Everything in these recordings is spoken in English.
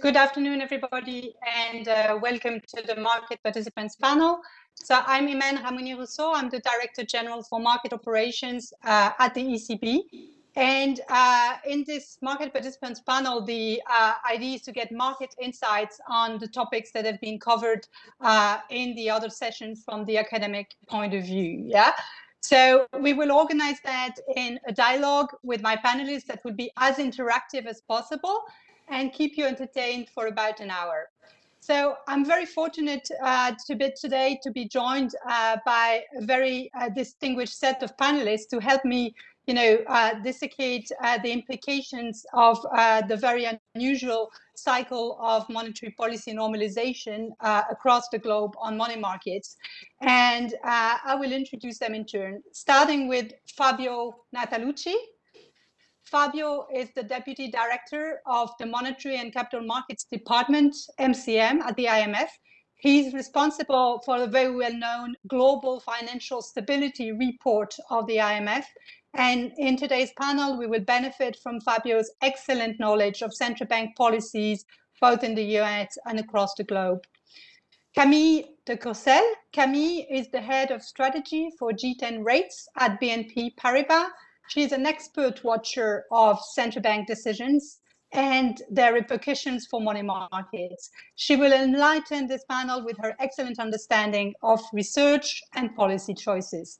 Good afternoon, everybody, and uh, welcome to the Market Participants Panel. So I'm Imen Rahmouni Rousseau. I'm the Director General for Market Operations uh, at the ECB. And uh, in this Market Participants Panel, the uh, idea is to get market insights on the topics that have been covered uh, in the other sessions from the academic point of view. Yeah. So we will organize that in a dialogue with my panelists that will be as interactive as possible and keep you entertained for about an hour. So I'm very fortunate uh, to be today to be joined uh, by a very uh, distinguished set of panelists to help me, you know, uh, dissecate uh, the implications of uh, the very unusual cycle of monetary policy normalization across the globe on money markets. And I will introduce them in turn, starting with Fabio Natalucci, Fabio is the Deputy Director of the Monetary and Capital Markets Department, MCM, at the IMF. He's responsible for the very well-known Global Financial Stability Report of the IMF. And in today's panel, we will benefit from Fabio's excellent knowledge of central bank policies, both in the US and across the globe. Camille de Courcel. Camille is the head of strategy for G10 rates at BNP Paribas She's an expert watcher of central bank decisions and their repercussions for money markets. She will enlighten this panel with her excellent understanding of research and policy choices.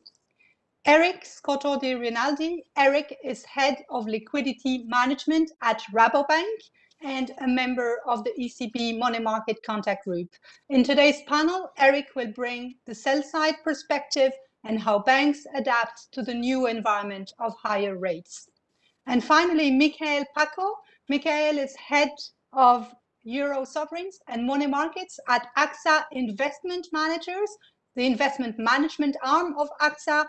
Eric Scotto di Rinaldi. Eric is head of liquidity management at Rabobank and a member of the ECB Money Market Contact Group. In today's panel, Eric will bring the sell side perspective and how banks adapt to the new environment of higher rates. And finally, Michael Paco. Michael is head of Euro sovereigns and money markets at AXA Investment Managers, the investment management arm of AXA,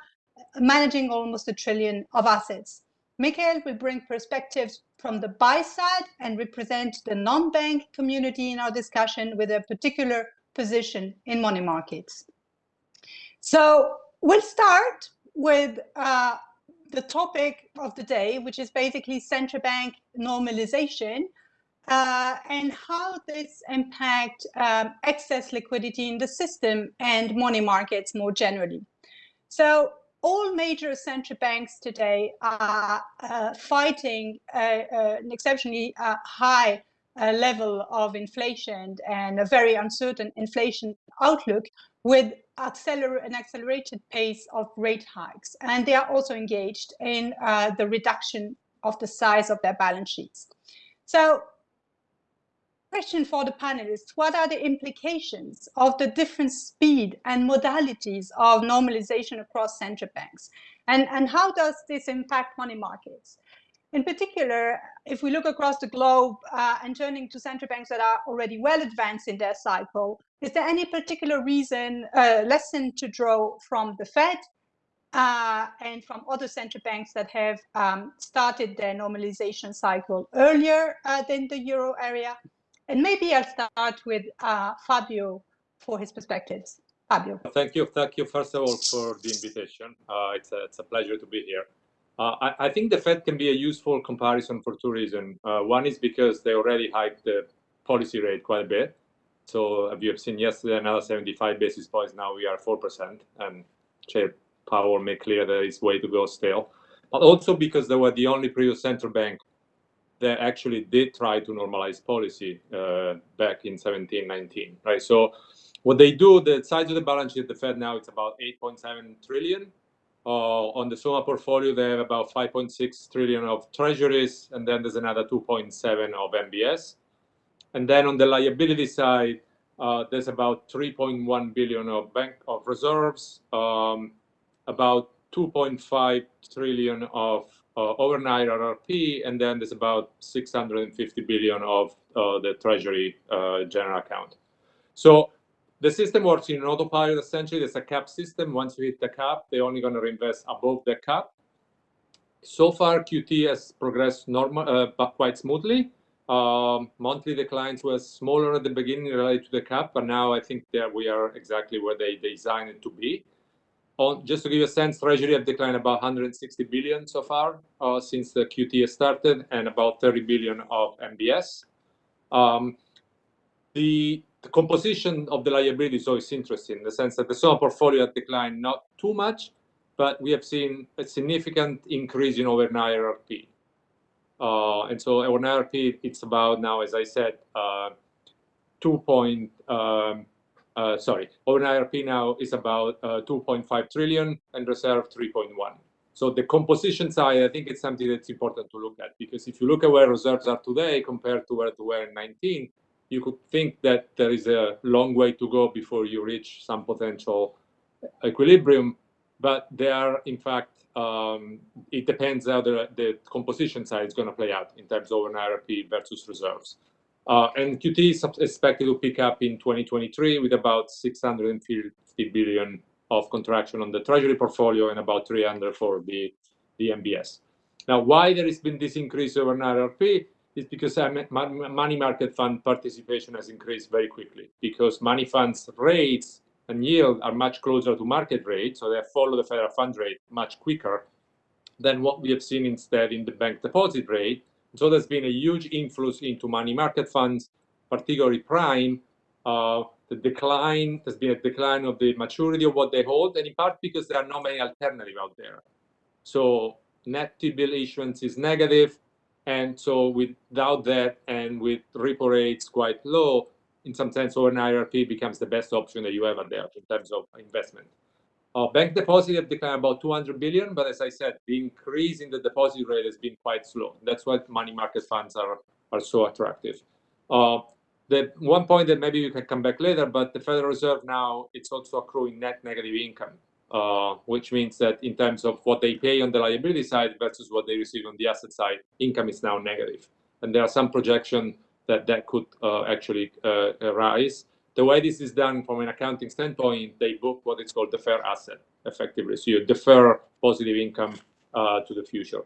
managing almost a trillion of assets. Michael will bring perspectives from the buy side and represent the non-bank community in our discussion with a particular position in money markets. So We'll start with uh, the topic of the day, which is basically central bank normalization uh, and how this impact um, excess liquidity in the system and money markets more generally. So all major central banks today are uh, fighting an exceptionally uh, high uh, level of inflation and a very uncertain inflation outlook with acceler an accelerated pace of rate hikes. And they are also engaged in uh, the reduction of the size of their balance sheets. So question for the panelists, what are the implications of the different speed and modalities of normalization across central banks? And, and how does this impact money markets? In particular, if we look across the globe uh, and turning to central banks that are already well advanced in their cycle, is there any particular reason, uh, lesson to draw from the Fed uh, and from other central banks that have um, started their normalization cycle earlier uh, than the euro area? And maybe I'll start with uh, Fabio for his perspectives. Fabio. Thank you. Thank you, first of all, for the invitation. Uh, it's, a, it's a pleasure to be here. Uh, I, I, think the Fed can be a useful comparison for two reasons. Uh, one is because they already hiked the policy rate quite a bit. So as you have seen yesterday, another 75 basis points. Now we are 4%, and Chair Powell made clear that it's way to go still. But also because they were the only previous central bank that actually did try to normalize policy uh, back in 17, 19, right? So what they do, the size of the balance sheet, the Fed now it's about 8.7 trillion. Uh, on the SOMA portfolio, they have about 5.6 trillion of treasuries, and then there's another 2.7 of MBS. And then on the liability side, uh, there's about 3.1 billion of bank of reserves, um, about 2.5 trillion of uh, overnight RRP, and then there's about 650 billion of uh, the Treasury uh, general account. So the system works in autopilot essentially. There's a cap system. Once you hit the cap, they're only going to reinvest above the cap. So far, QT has progressed normal, uh, but quite smoothly. Um, monthly declines were smaller at the beginning related to the cap, but now I think that we are exactly where they designed it to be. On, just to give you a sense, Treasury have declined about 160 billion so far uh, since the QT started, and about 30 billion of MBS. Um, the, the, composition of the liability is always interesting in the sense that the SOMA portfolio declined not too much, but we have seen a significant increase in overnight RRP. Uh, and so overnight RRP, it's about now, as I said, uh, 2 point, um, uh, sorry, overnight RRP now is about uh, 2.5 trillion and reserve 3.1. So the composition side, I think it's something that's important to look at because if you look at where reserves are today compared to where they were in 19, you could think that there is a long way to go before you reach some potential equilibrium but they are in fact um, it depends how the, the composition side is going to play out in terms of an RRP versus reserves. Uh, and QT is expected to pick up in 2023 with about 650 billion of contraction on the treasury portfolio and about 300 for the, the MBS. Now, why there has been this increase over an RRP is because money market fund participation has increased very quickly because money funds rates and yield are much closer to market rate, so they follow the federal fund rate much quicker than what we have seen instead in the bank deposit rate. So there's been a huge influence into money market funds, particularly prime. Uh, the decline, there's been a decline of the maturity of what they hold, and in part because there are not many alternatives out there. So net T-bill issuance is negative, and so without that and with repo rates quite low, in some sense, an RRP becomes the best option that you have there in terms of investment. Uh, bank deposit have declined about 200 billion, but as I said, the increase in the deposit rate has been quite slow. That's why money market funds are, are so attractive. Uh, the one point that maybe you can come back later, but the Federal Reserve now, it's also accruing net negative income, uh, which means that in terms of what they pay on the liability side versus what they receive on the asset side, income is now negative. And there are some projection that that could uh, actually uh, arise. The way this is done from an accounting standpoint, they book what is called deferred asset, effectively. So you defer positive income uh, to the future.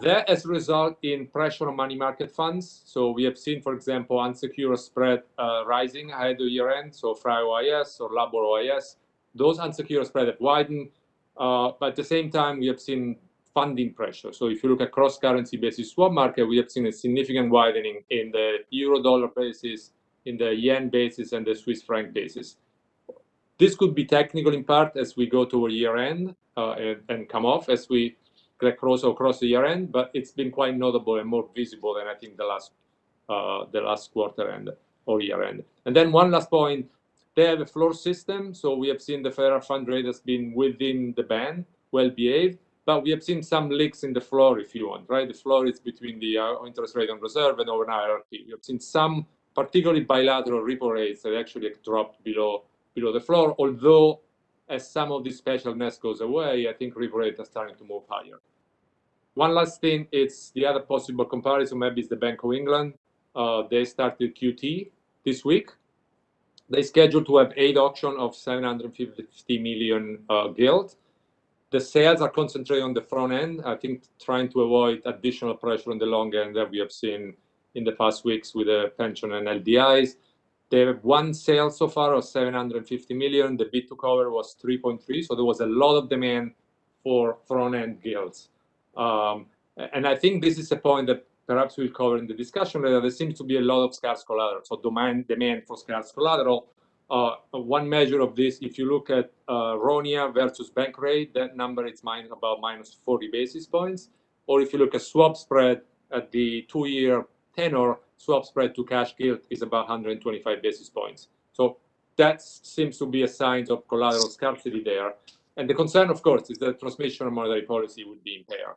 that has resulted in pressure on money market funds. So we have seen, for example, unsecured spread uh, rising ahead of year end. So FRA OIS or LIBOR OIS, those unsecured spread have widened. Uh, but at the same time, we have seen funding pressure. So if you look at cross-currency basis swap market, we have seen a significant widening in the euro-dollar basis, in the yen basis, and the Swiss franc basis. This could be technical in part as we go toward year-end uh, and, and, come off as we get closer across the year-end, but it's been quite notable and more visible than I think the last uh, the last quarter end or year-end. And then one last point, they have a floor system, so we have seen the federal fund rate has been within the band, well behaved, but we have seen some leaks in the floor, if you want, right? The floor is between the uh, interest rate on reserve and overnight RRP. We have seen some, particularly bilateral repo rates that actually dropped below below the floor. Although, as some of this specialness goes away, I think repo rates are starting to move higher. One last thing, it's the other possible comparison. Maybe is the Bank of England. Uh, they started QT this week. They scheduled to have eight auction of 750 million uh, gilt the sales are concentrated on the front end. I think trying to avoid additional pressure on the long end that we have seen in the past weeks with the pension and LDIs. They have one sale so far of 750 million. The bid to cover was 3.3, so there was a lot of demand for front-end gilts. Um, and I think this is a point that perhaps we'll cover in the discussion later. There seems to be a lot of scarce collateral, so demand demand for scarce collateral uh, one measure of this, if you look at uh, SONIA versus bank rate, that number is minus about minus 40 basis points. Or if you look at swap spread at the two-year tenor, swap spread to cash gilt is about 125 basis points. So that seems to be a sign of collateral scarcity there. And the concern, of course, is that transmission of monetary policy would be impaired.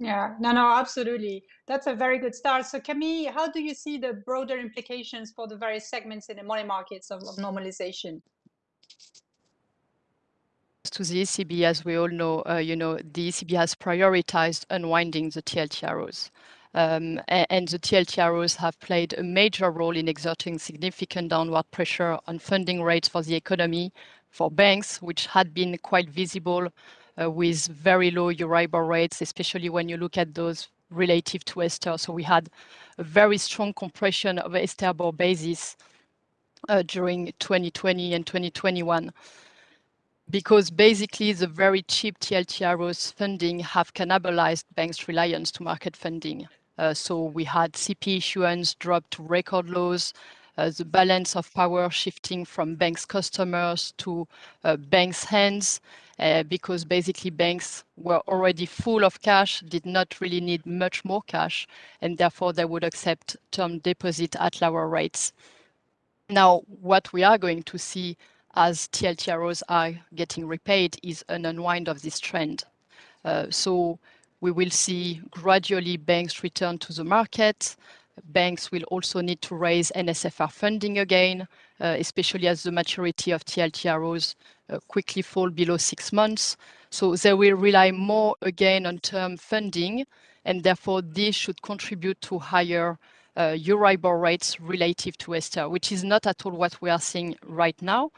Yeah, no, no, absolutely. That's a very good start. So Camille, how do you see the broader implications for the various segments in the money markets of, of normalization? To the ECB, as we all know, uh, you know, the ECB has prioritized unwinding the TLTROs. Um, and, the TLTROs have played a major role in exerting significant downward pressure on funding rates for the economy, for banks, which had been quite visible Uh, with very low Euribor rates, especially when you look at those relative to Ester. So we had a very strong compression of Esterbor basis uh, during 2020 and 2021 because basically the very cheap TLTROs funding have cannibalized banks' reliance to market funding. Uh, so we had CP issuance drop to record lows, uh, the balance of power shifting from banks' customers to banks' hands, Uh, because basically banks were already full of cash, did not really need much more cash, and therefore they would accept term deposit at lower rates. Now, what we are going to see as TLTROs are getting repaid is an unwind of this trend. Uh, so we will see gradually banks return to the market. Banks will also need to raise NSFR funding again, uh, especially as the maturity of TLTROs Uh, quickly fall below six months. So they will rely more again on term funding, and therefore this should contribute to higher uh, Euribor rates relative to ESTER, which is not at all what we are seeing right now.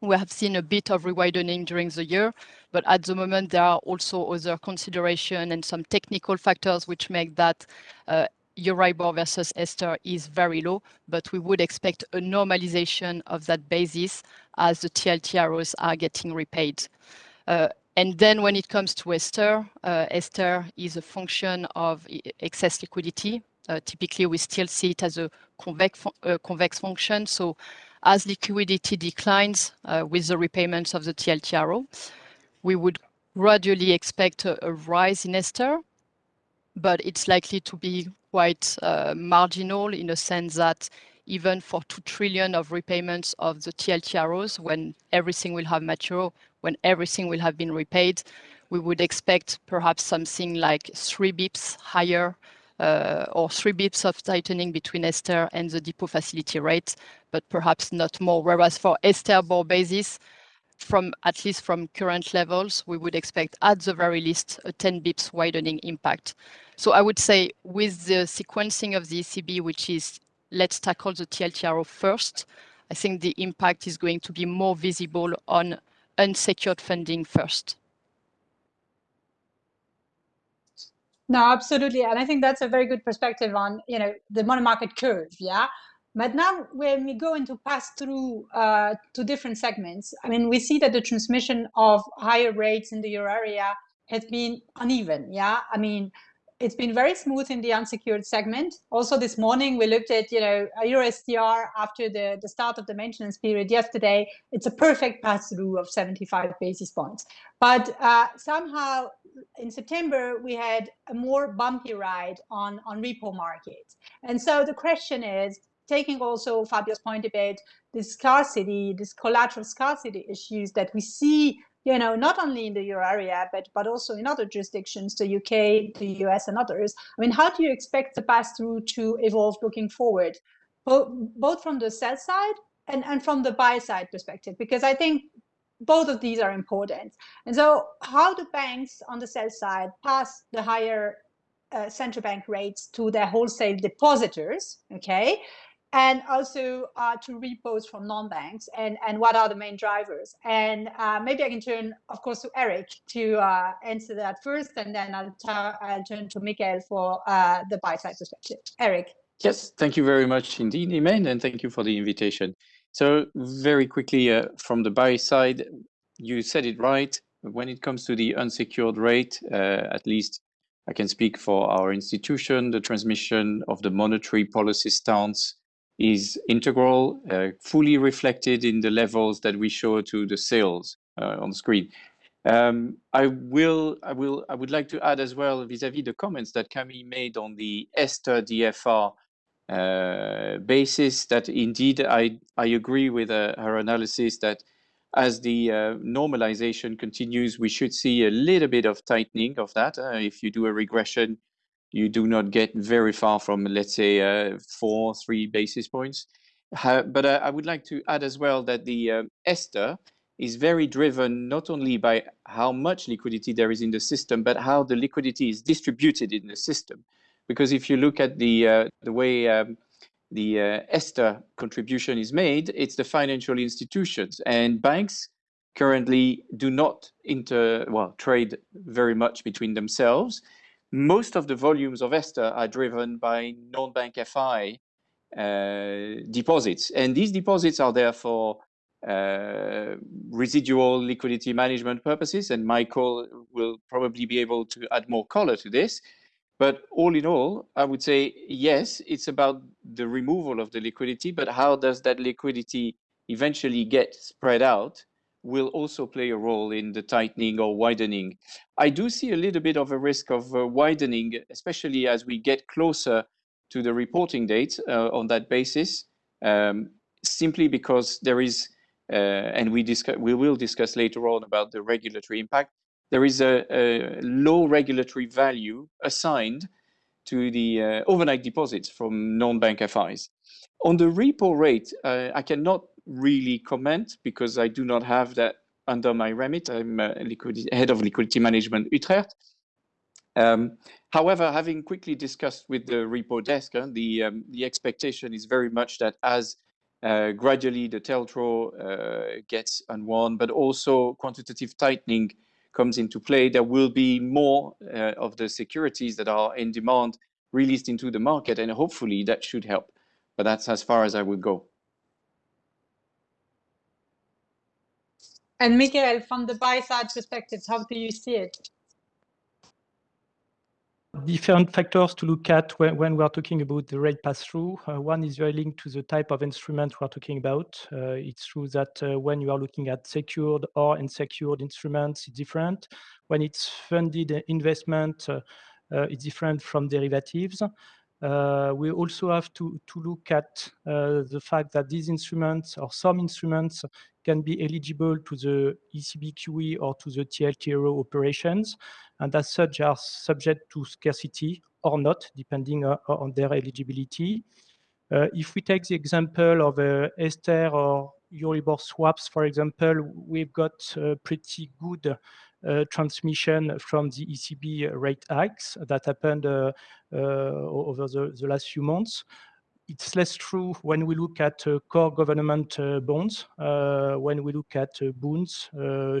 We have seen a bit of rewidening during the year, but at the moment there are also other consideration and some technical factors which make that uh, Euribor versus ESTER is very low, but we would expect a normalization of that basis as the TLTROs are getting repaid. Uh, and then when it comes to ESTER, uh, ESTER is a function of excess liquidity. Uh, typically, we still see it as a convex function. So as liquidity declines with the repayments of the TLTRO, we would gradually expect a rise in ESTER, but it's likely to be quite uh, marginal in a sense that even for 2 trillion of repayments of the TLTROs, when everything will have matured, when everything will have been repaid, we would expect perhaps something like 3 basis points higher, uh, or 3 basis points of tightening between ESTER and the depot facility rate, but perhaps not more. Whereas for ESTER basis, from at least from current levels, we would expect at the very least a 10 basis points widening impact. So I would say with the sequencing of the ECB, which is let's tackle the TLTRO first, I think the impact is going to be more visible on unsecured funding first. No, absolutely. And I think that's a very good perspective on, you know, the money market curve, yeah? But now when we go into pass through uh, to different segments, I mean, we see that the transmission of higher rates in the Euro area has been uneven, yeah? I mean, it's been very smooth in the unsecured segment. Also this morning, we looked at, you know, Euro STR after the the start of the maintenance period yesterday. It's a perfect pass through of 75 basis points. But uh, somehow in September, we had a more bumpy ride on, on repo markets. And so the question is, taking also Fabio's point about this scarcity, this collateral scarcity issues that we see, you know, not only in the Euro area, but but also in other jurisdictions, the UK, the US, and others. I mean, how do you expect the pass through to evolve looking forward, both from the sell side and and from the buy side perspective? Because I think both of these are important. And so how do banks on the sell side pass the higher uh, central bank rates to their wholesale depositors, okay? And also uh, to repos from non-banks, and and what are the main drivers? And uh, maybe I can turn, of course, to Eric to uh, answer that first, and then I'll turn to Michael for the buy side perspective. Eric. Yes, thank you very much indeed, Imen, and thank you for the invitation. So very quickly, from the buy side, you said it right. When it comes to the unsecured rate, at least I can speak for our institution, the transmission of the monetary policy stance is integral, uh, fully reflected in the levels that we show to the sales uh, on the screen. Um, I will, I will, I would like to add as well vis-à-vis the comments that Camille made on the ESTER DFR uh, basis that indeed I agree with her analysis that as the normalization continues, we should see a little bit of tightening of that. If you do a regression, you do not get very far from, let's say, uh, 4, 3 basis points. But uh, I would like to add as well that the um, ESTER is very driven not only by how much liquidity there is in the system, but how the liquidity is distributed in the system. Because if you look at the uh, the way um, the ESTER contribution is made, it's the financial institutions and banks currently do not inter well trade very much between themselves. Most of the volumes of ESTER are driven by non-bank FI uh, deposits, and these deposits are there for uh, residual liquidity management purposes, and Michael will probably be able to add more color to this. But all in all, I would say, yes, it's about the removal of the liquidity, but how does that liquidity eventually get spread out will also play a role in the tightening or widening. I do see a little bit of a risk of uh, widening, especially as we get closer to the reporting date uh, on that basis, um, simply because there is, uh, and we, discuss, we will discuss later on about the regulatory impact, there is a, a low regulatory value assigned to the uh, overnight deposits from non-bank FIs. On the repo rate, uh, I cannot really comment because I do not have that under my remit. I'm head of liquidity management Utrecht. Um, however, having quickly discussed with the repo desk, uh, the, um, the expectation is very much that as uh, gradually the TLTRO uh, gets unwound, but also quantitative tightening comes into play, there will be more uh, of the securities that are in demand released into the market, and hopefully that should help. But that's as far as I would go. And Mikael, from the buy side perspective, how do you see it? different factors to look at when, when we are talking about the rate pass-through. Uh, one is very linked to the type of instrument we are talking about. Uh, it's true that uh, when you are looking at secured or unsecured instruments, it's different. When it's funded investment, uh, uh, it's different from derivatives. Uh, we also have to, to look at the fact that these instruments or some instruments can be eligible to the ECB QE or to the TLTRO operations and as such are subject to scarcity or not, depending uh, on their eligibility. Uh, if we take the example of uh, Ester or Euribor swaps, for example, we've got pretty good uh, transmission from the ECB rate hikes that happened uh, uh, over the, the, last few months. It's less true when we look at core government bonds. when we look at bonds,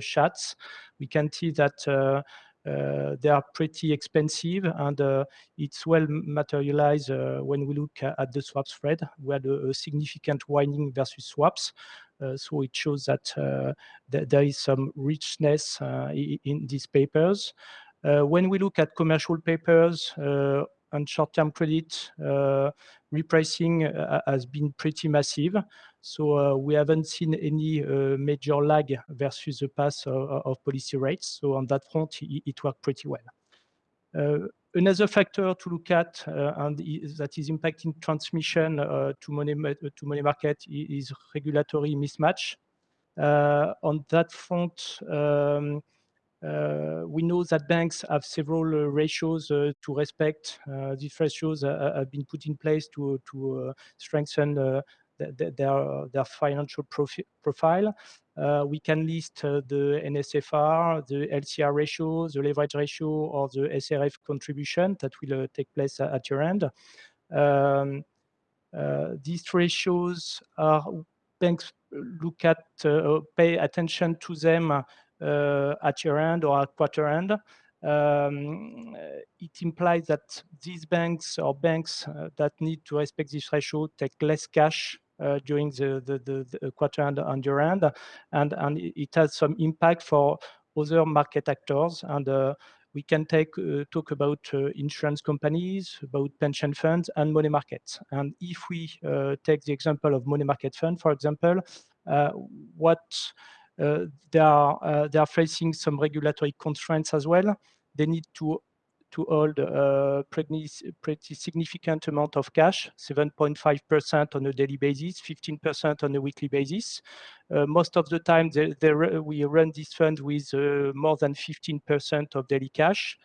Schatz, we can see that uh, they are pretty expensive and uh, it's well materialized uh, when we look at the swap spread. We had a, significant widening versus swaps. so it shows that th there is some richness in these papers. when we look at commercial papers, and short-term credit uh, repricing uh, has been pretty massive. So uh, we haven't seen any major lag versus the path of, policy rates. So on that front, it, worked pretty well. Another factor to look at uh, and that is impacting transmission uh, to money to money market is regulatory mismatch. Uh, on that front, um, uh, we know that banks have several uh, ratios uh, to respect. these ratios have been put in place to strengthen their, their financial profi profile. Uh, we can list uh, the NSFR, the LCR ratio, the leverage ratio, or the SRF contribution that will uh, take place at your end. Um, these ratios are banks look at, pay attention to them uh, at your end or at quarter end. Um, it implies that these banks or banks uh, that need to respect this ratio take less cash uh, during the, the, the, the, quarter end and year end, and, and it has some impact for other market actors. And uh, we can take uh, talk about uh, insurance companies, about pension funds, and money markets. And if we take the example of money market fund, for example, what uh, they are uh, they are facing some regulatory constraints as well. They need to to hold a pretty, pretty significant amount of cash, 7.5% on a daily basis, 15% on a weekly basis. Uh, most of the time, they, they, we run this fund with uh, more than 15% of daily cash.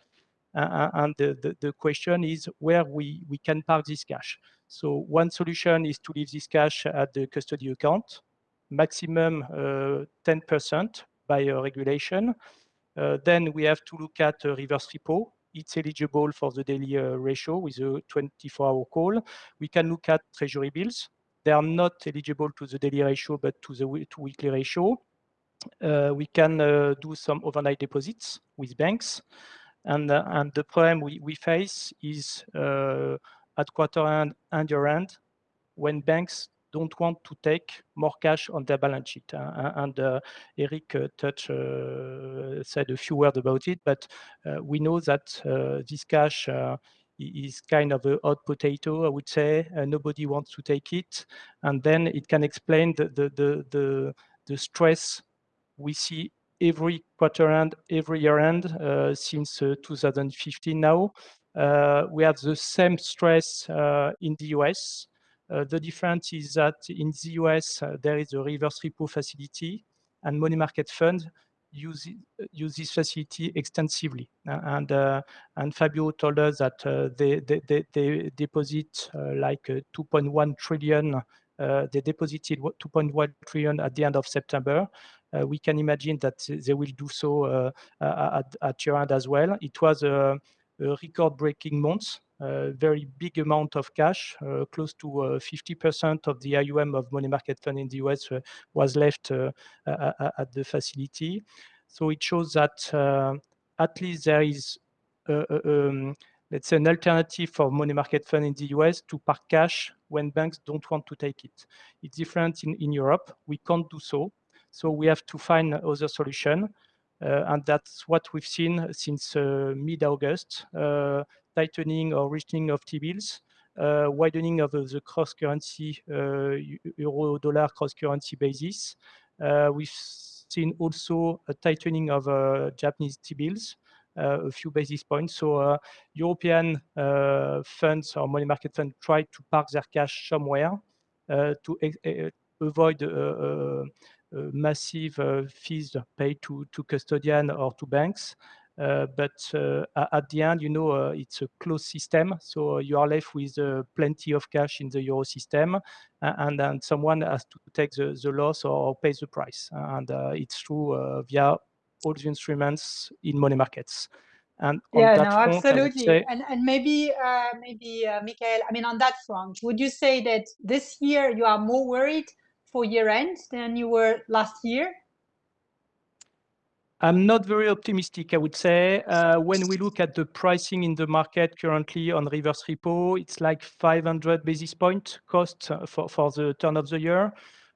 Uh, and the, the, the, question is where we, we can park this cash. So one solution is to leave this cash at the custody account maximum 10% uh, by regulation. Uh, then we have to look at reverse repo. It's eligible for the daily uh, ratio with a 24-hour call. We can look at treasury bills. They are not eligible to the daily ratio, but to the to weekly ratio. Uh, we can uh, do some overnight deposits with banks. And, and the problem we, we face is at quarter end and year end, when banks don't want to take more cash on their balance sheet. And Eric uh, touch, uh, said a few words about it, but uh, we know that this cash is kind of a hot potato, I would say. Nobody wants to take it, and then it can explain the the the the, the stress we see every quarter end, every year end since uh, 2015 now. We have the same stress in the US. Uh, the difference is that in the US, there is a reverse repo facility and money market fund use use this facility extensively. Uh, and uh, and Fabio told us that uh, they, they, they, they deposit like 2.1 trillion. they deposited 2.1 trillion at the end of September. we can imagine that they will do so at, at year end as well. It was a, a record-breaking month a very big amount of cash, uh, close to 50% uh, of the AUM of money market fund in the US uh, was left at the facility. So it shows that at least there is um, let's say an alternative for money market fund in the US to park cash when banks don't want to take it. It's different in, in Europe. We can't do so. So we have to find other solution. Uh, and that's what we've seen since uh, mid-August. Uh, tightening or reaching of T-bills, uh, widening of the cross-currency uh, euro-dollar cross-currency basis. Uh, we've seen also a tightening of Japanese T-bills, a few basis points. So European funds or money market funds try to park their cash somewhere to avoid uh, massive uh, fees paid to, to custodian or to banks. Uh, but uh, at the end, you know, uh, it's a closed system, so you are left with plenty of cash in the euro system, and then someone has to take the, the loss or pay the price. And it's true via all the instruments in money markets. And yeah, no, front, absolutely. Say, and and maybe uh, maybe uh, Michael, I mean, on that front, would you say that this year you are more worried for year end than you were last year? I'm not very optimistic, I would say. Uh, when we look at the pricing in the market currently on reverse repo, it's like 500 basis point cost uh, for, for the turn of the year.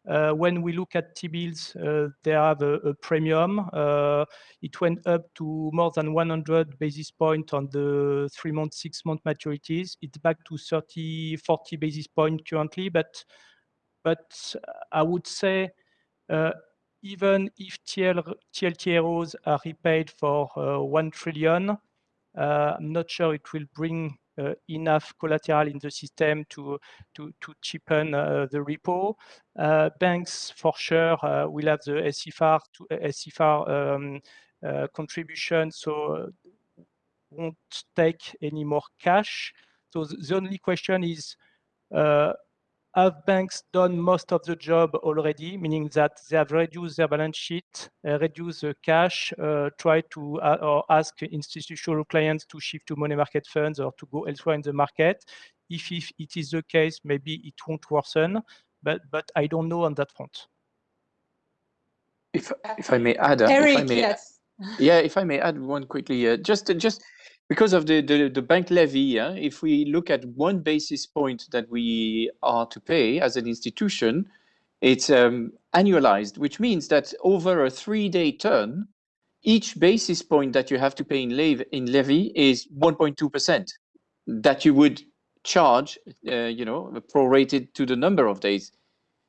Uh, when we look at T-bills, they have a, premium. It went up to more than 100 basis point on the three-month, six-month maturities. It's back to 30, 40 basis point currently, but but I would say even if TL, TLTROs are repaid for uh, 1 trillion, uh, I'm not sure it will bring uh, enough collateral in the system to to, to cheapen uh, the repo. Uh, banks for sure uh, will have the SFR to SFR um, contribution, so won't take any more cash. So the only question is have banks done most of the job already, meaning that they have reduced their balance sheet, uh, reduced the cash, uh, try to uh, or ask institutional clients to shift to money market funds or to go elsewhere in the market. If, if it is the case, maybe it won't worsen, but but I don't know on that front. If if I may add, uh, Eric, if I may, yes. yeah, if I may add one quickly, uh, just just because of the, the, the bank levy, if we look at one basis point that we are to pay as an institution, it's um, annualized, which means that over a three-day turn, each basis point that you have to pay in, levy, in levy is 1.2% that you would charge, uh, you know, prorated to the number of days.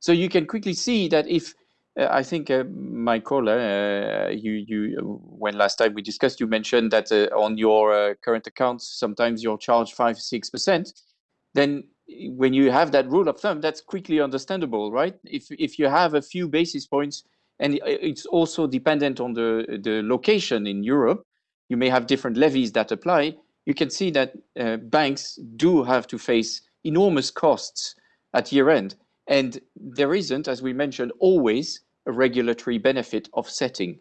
So you can quickly see that if I think, uh, Michael, uh, you, you, when last time we discussed, you mentioned that uh, on your uh, current accounts, sometimes you're charged five, six percent. Then, when you have that rule of thumb, that's quickly understandable, right? If if you have a few basis points, and it's also dependent on the the location in Europe, you may have different levies that apply. You can see that uh, banks do have to face enormous costs at year end. And there isn't, as we mentioned, always a regulatory benefit offsetting.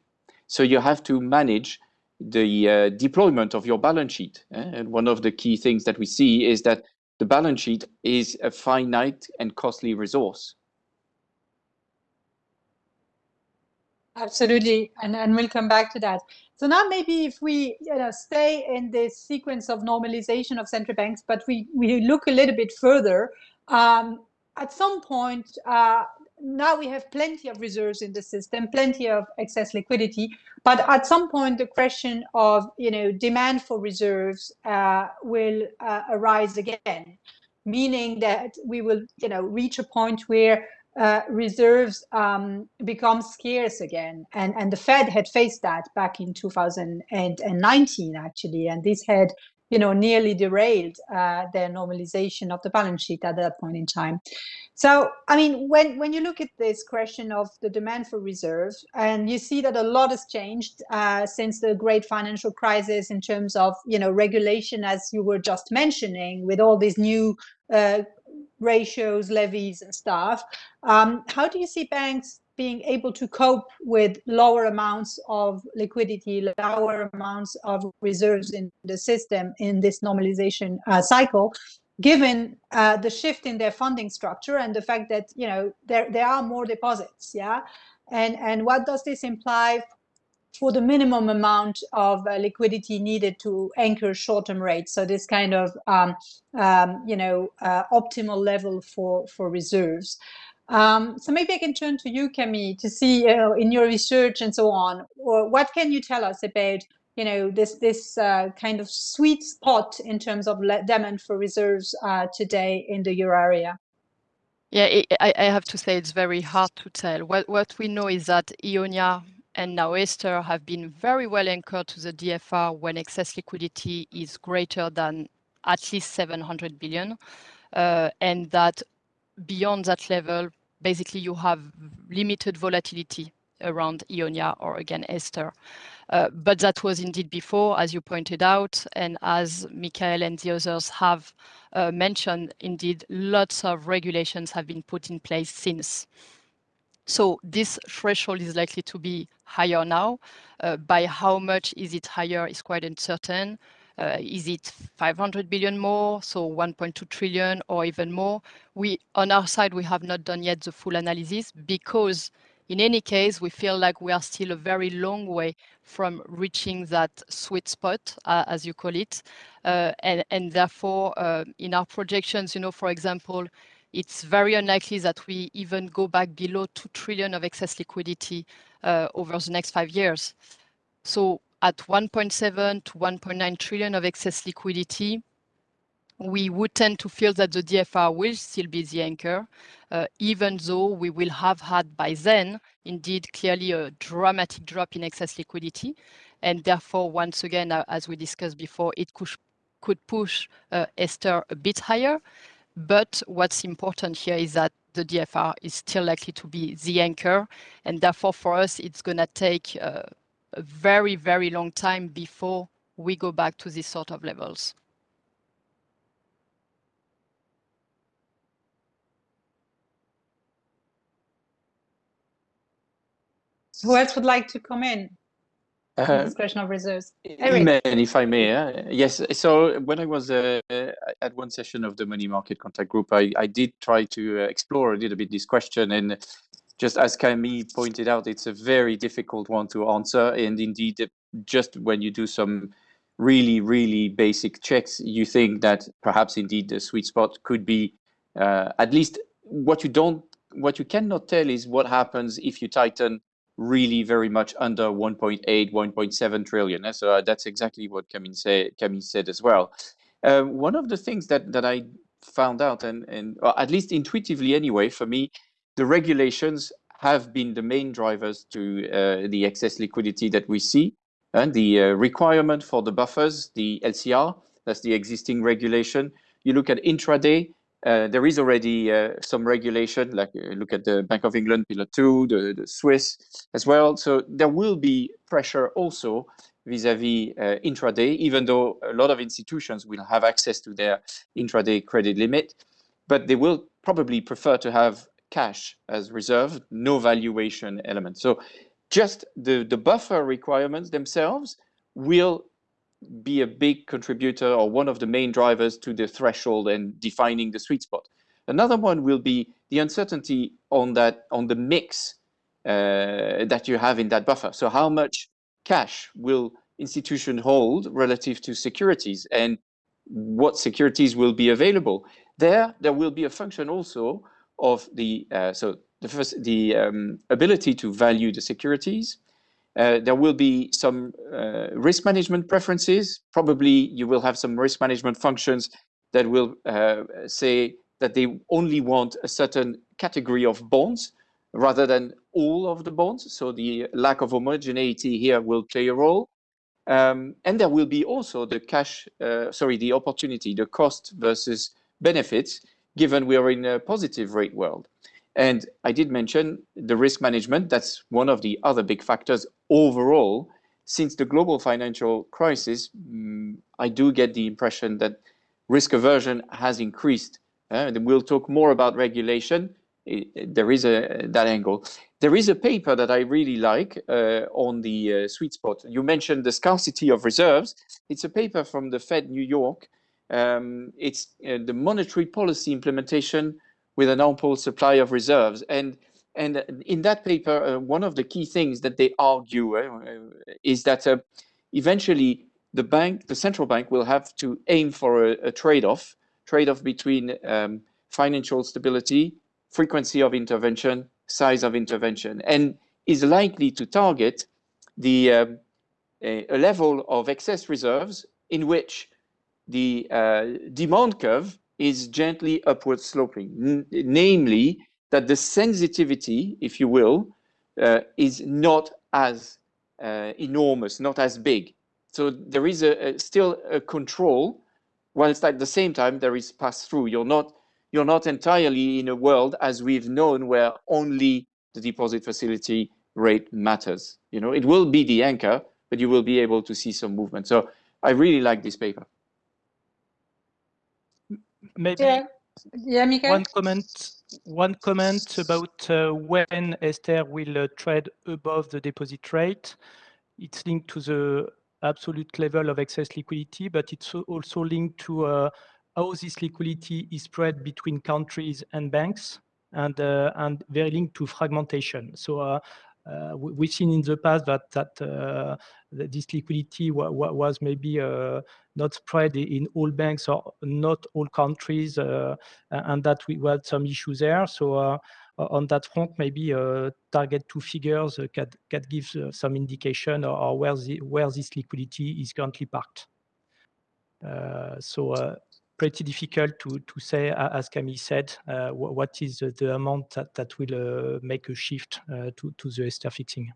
So you have to manage the uh, deployment of your balance sheet. Eh? And one of the key things that we see is that the balance sheet is a finite and costly resource. Absolutely, and, and we'll come back to that. So now maybe if we you know, stay in this sequence of normalization of central banks, but we, we look a little bit further, um, at some point, uh, now we have plenty of reserves in the system, plenty of excess liquidity. But at some point, the question of you know demand for reserves uh, will uh, arise again, meaning that we will you know reach a point where uh, reserves um, become scarce again. And, and the Fed had faced that back in 2019, actually, and this had you know, nearly derailed uh, their normalization of the balance sheet at that point in time. So, I mean, when, when you look at this question of the demand for reserves, and you see that a lot has changed uh, since the great financial crisis in terms of, you know, regulation, as you were just mentioning, with all these new uh, ratios, levies, and stuff. Um, how do you see banks being able to cope with lower amounts of liquidity, lower amounts of reserves in the system in this normalization uh, cycle, given uh, the shift in their funding structure and the fact that you know there there are more deposits, yeah, and and what does this imply for the minimum amount of uh, liquidity needed to anchor short-term rates. So this kind of, um, um, you know, uh, optimal level for, for reserves. Um, so maybe I can turn to you, Camille, to see uh, in your research and so on, or what can you tell us about, you know, this this uh, kind of sweet spot in terms of demand for reserves uh, today in the euro area? Yeah, it, I, I have to say it's very hard to tell. What what we know is that Eonia and now ESTER have been very well anchored to the DFR when excess liquidity is greater than at least 700 billion, uh, and that beyond that level, basically you have limited volatility around Eonia or again ESTER. Uh, but that was indeed before, as you pointed out, and as Michael and the others have uh, mentioned, indeed, lots of regulations have been put in place since. So this threshold is likely to be higher now. Uh, by how much is it higher is quite uncertain. Uh, is it 500 billion more, so 1.2 trillion or even more? We, on our side, we have not done yet the full analysis because in any case, we feel like we are still a very long way from reaching that sweet spot, uh, as you call it. Uh, and, and therefore, uh, in our projections, you know, for example, it's very unlikely that we even go back below 2 trillion of excess liquidity uh, over the next five years. So at 1.7 to 1.9 trillion of excess liquidity, we would tend to feel that the DFR will still be the anchor, uh, even though we will have had by then, indeed, clearly a dramatic drop in excess liquidity. And therefore, once again, uh, as we discussed before, it could, push uh, ESTER a bit higher. But what's important here is that the DFR is still likely to be the anchor. And therefore, for us, it's going to take a very, very long time before we go back to these sort of levels. Who else would like to come in? Uh, this question of reserves. Eric. if I may, uh, yes. So when I was uh, at one session of the money market contact group, I, I did try to uh, explore a little bit this question, and just as Camille pointed out, it's a very difficult one to answer. And indeed, just when you do some really, really basic checks, you think that perhaps indeed the sweet spot could be uh, at least what you don't, what you cannot tell is what happens if you tighten really very much under 1.8, 1.7 trillion. So uh, that's exactly what Camille, say, Camille said as well. Uh, one of the things that, that I found out, and, and at least intuitively anyway, for me, the regulations have been the main drivers to uh, the excess liquidity that we see. And the uh, requirement for the buffers, the LCR, that's the existing regulation. You look at intraday, uh, there is already uh, some regulation, like uh, look at the Bank of England Pillar 2, the, the Swiss as well. So there will be pressure also vis-a-vis -vis, uh, intraday, even though a lot of institutions will have access to their intraday credit limit, but they will probably prefer to have cash as reserve, no valuation element. So just the, the buffer requirements themselves will be a big contributor or one of the main drivers to the threshold and defining the sweet spot. Another one will be the uncertainty on that on the mix uh, that you have in that buffer. So how much cash will institution hold relative to securities and what securities will be available. There, there will be a function also of the, uh, so the first the um, ability to value the securities. Uh, there will be some uh, risk management preferences. Probably you will have some risk management functions that will say that they only want a certain category of bonds rather than all of the bonds. So the lack of homogeneity here will play a role. Um, and there will be also the cash, uh, sorry, the opportunity, the cost versus benefits, given we are in a positive rate world. And I did mention the risk management. That's one of the other big factors overall. Since the global financial crisis, um, I do get the impression that risk aversion has increased. Uh, and we'll talk more about regulation. There is a that angle. There is a paper that I really like uh, on the uh, sweet spot. You mentioned the scarcity of reserves. It's a paper from the Fed New York. Um, it's uh, the monetary policy implementation with an ample supply of reserves. And and in that paper, uh, one of the key things that they argue uh, is that uh, eventually the bank, the central bank, will have to aim for a, a trade-off, trade-off between um, financial stability, frequency of intervention, size of intervention, and is likely to target the um, a, level of excess reserves in which the uh, demand curve is gently upward sloping, namely that the sensitivity, if you will, uh, is not as uh, enormous, not as big. So there is a, a, still a control, whilst at the same time there is pass through. You're not you're not entirely in a world as we've known where only the deposit facility rate matters. You know, it will be the anchor, but you will be able to see some movement. So I really like this paper. Maybe Yeah, yeah Mikael? one comment one comment about uh, when ESTER will uh, trade above the deposit rate. It's linked to the absolute level of excess liquidity, but it's also linked to uh, how this liquidity is spread between countries and banks and, uh, and very linked to fragmentation. So uh, we've seen in the past that that, uh, this liquidity was maybe uh, not spread in all banks or not all countries, uh, and that we had some issues there. So uh, on that front, maybe uh, target two figures can, can give some indication or, or, where the where this liquidity is currently parked. so pretty difficult to, to say, as Camille said, uh, what is the amount that, that will uh, make a shift uh, to, to the ESTER fixing.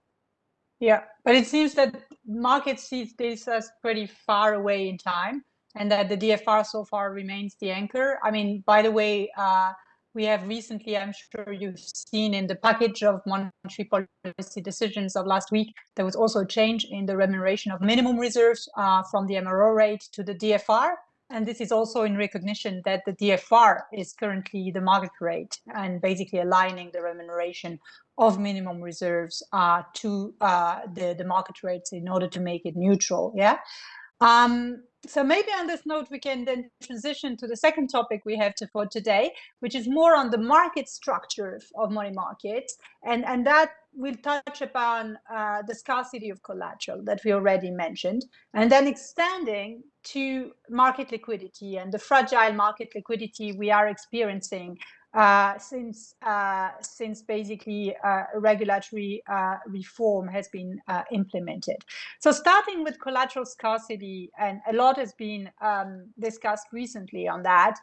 Yeah, but it seems that market sees this as pretty far away in time and that the DFR so far remains the anchor. I mean, by the way, uh, we have recently, I'm sure you've seen in the package of monetary policy decisions of last week, there was also a change in the remuneration of minimum reserves uh, from the MRO rate to the DFR. And this is also in recognition that the DFR is currently the market rate and basically aligning the remuneration of minimum reserves uh, to uh, the, the market rates in order to make it neutral. Yeah. Um, so maybe on this note, we can then transition to the second topic we have to, for today, which is more on the market structure of money markets. And, and that will touch upon uh, the scarcity of collateral that we already mentioned, and then extending to market liquidity and the fragile market liquidity we are experiencing uh, since uh, since basically uh, regulatory uh, reform has been uh, implemented. So starting with collateral scarcity, and a lot has been um, discussed recently on that.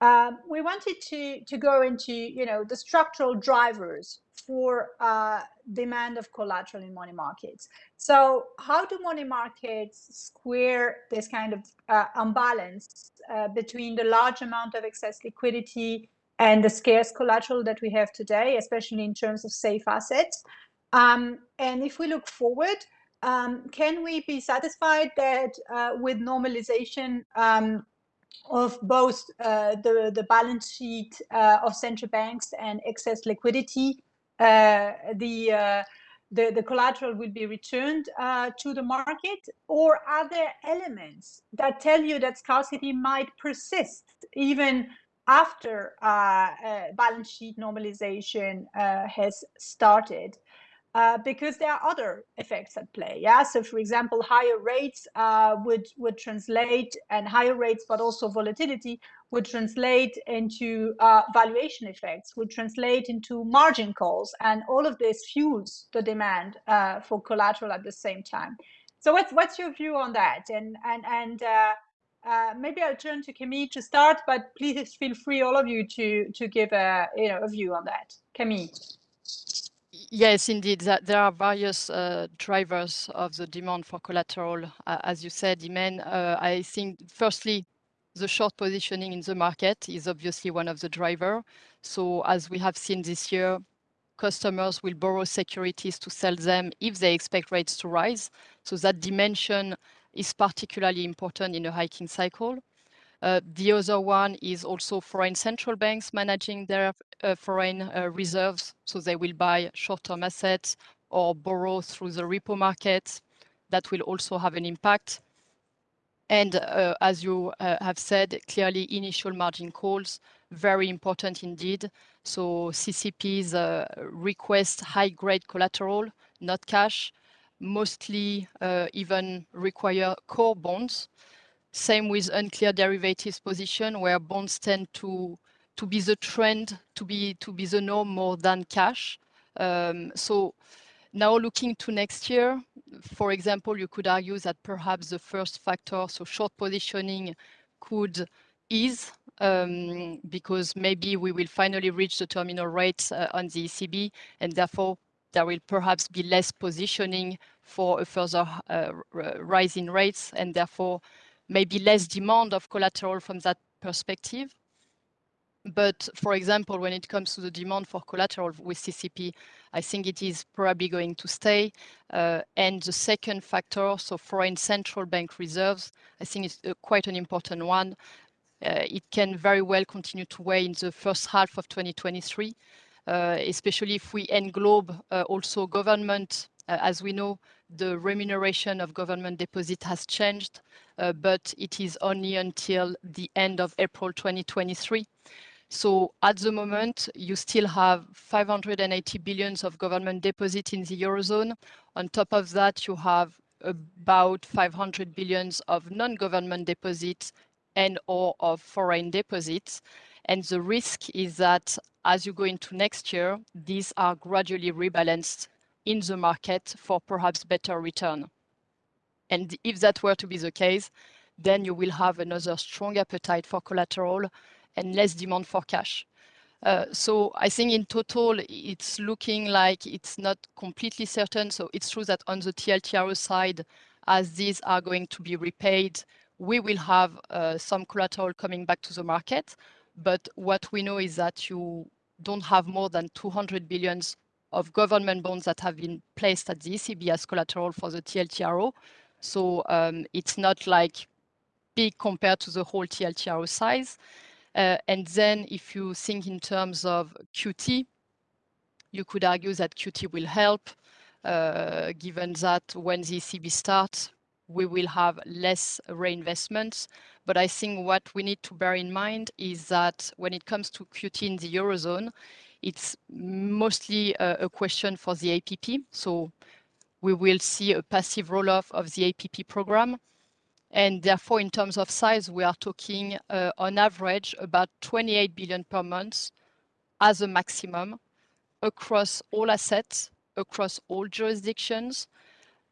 Um, we wanted to to go into you know the structural drivers for uh, demand of collateral in money markets. So how do money markets square this kind of imbalance between the large amount of excess liquidity and the scarce collateral that we have today, especially in terms of safe assets? Um, and if we look forward, um, can we be satisfied that uh, with normalization um, of both uh, the, the balance sheet uh, of central banks and excess liquidity, uh, the, uh, the, the collateral will be returned uh, to the market? Or are there elements that tell you that scarcity might persist even after balance sheet normalization has started? uh, because there are other effects at play. Yeah, so for example, higher rates uh, would would translate, and higher rates, but also volatility would translate into uh, valuation effects, would translate into margin calls, and all of this fuels the demand uh, for collateral at the same time. So what's what's your view on that? And and and uh, maybe I'll turn to Camille to start, but please feel free, all of you, to to give a you know a view on that. Camille. Yes, indeed. There are various uh, drivers of the demand for collateral. Uh, as you said, Imen, uh, I think firstly, the short positioning in the market is obviously one of the driver. So as we have seen this year, customers will borrow securities to sell them if they expect rates to rise. So that dimension is particularly important in a hiking cycle. Uh, the other one is also foreign central banks managing their uh, foreign uh, reserves. So they will buy short-term assets or borrow through the repo market. That will also have an impact. And uh, as you uh, have said, clearly initial margin calls, very important indeed. So CCPs uh, request high-grade collateral, not cash, mostly even require core bonds. Same with uncleared derivatives position, where bonds tend to to be the trend, to be to be the norm more than cash. Um, so now looking to next year, for example, you could argue that perhaps the first factor, so short positioning, could ease um, because maybe we will finally reach the terminal rates uh, on the ECB, and therefore there will perhaps be less positioning for a further uh, rise in rates, and therefore maybe less demand of collateral from that perspective. But for example, when it comes to the demand for collateral with CCP, I think it is probably going to stay. Uh, and the second factor, so foreign central bank reserves, I think it's uh, quite an important one. Uh, it can very well continue to weigh in the first half of 2023, uh, especially if we englobe uh, also government. Uh, as we know, the remuneration of government deposit has changed, but it is only until the end of April 2023. So at the moment, you still have 580 billions of government deposit in the Eurozone. On top of that, you have about 500 billions of non-government deposits and or of foreign deposits. And the risk is that as you go into next year, these are gradually rebalanced in the market for perhaps better return. And if that were to be the case, then you will have another strong appetite for collateral and less demand for cash. Uh, so I think in total, it's looking like it's not completely certain. So it's true that on the TLTRO side, as these are going to be repaid, we will have uh, some collateral coming back to the market. But what we know is that you don't have more than 200 billions of government bonds that have been placed at the ECB as collateral for the TLTRO. So um, it's not like big compared to the whole TLTRO size. Uh, and then if you think in terms of QT, you could argue that QT will help, uh, given that when the ECB starts, we will have less reinvestments. But I think what we need to bear in mind is that when it comes to QT in the Eurozone, it's mostly a, a question for the APP. So we will see a passive roll-off of the APP program. And therefore, in terms of size, we are talking uh, on average about 28 billion per month as a maximum across all assets, across all jurisdictions.